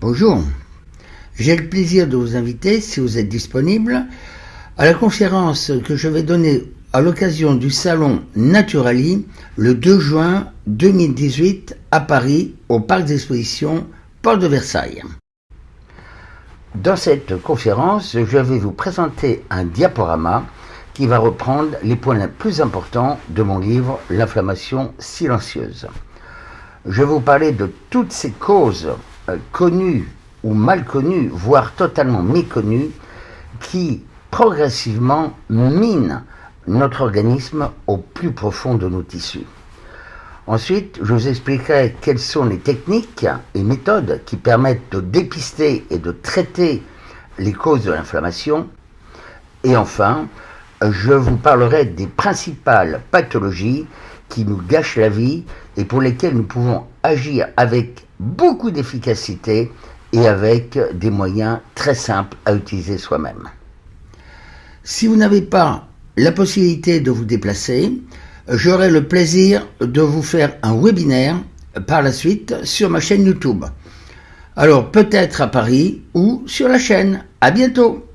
Bonjour. J'ai le plaisir de vous inviter, si vous êtes disponible, à la conférence que je vais donner à l'occasion du salon Naturali le 2 juin 2018 à Paris, au parc d'exposition Port de Versailles. Dans cette conférence, je vais vous présenter un diaporama qui va reprendre les points les plus importants de mon livre L'inflammation silencieuse. Je vais vous parler de toutes ces causes euh, connues ou mal connues, voire totalement méconnues, qui progressivement minent notre organisme au plus profond de nos tissus. Ensuite, je vous expliquerai quelles sont les techniques et méthodes qui permettent de dépister et de traiter les causes de l'inflammation. Et enfin, je vous parlerai des principales pathologies qui nous gâchent la vie et pour lesquelles nous pouvons agir avec beaucoup d'efficacité et avec des moyens très simples à utiliser soi-même. Si vous n'avez pas la possibilité de vous déplacer, j'aurai le plaisir de vous faire un webinaire par la suite sur ma chaîne YouTube. Alors peut-être à Paris ou sur la chaîne. À bientôt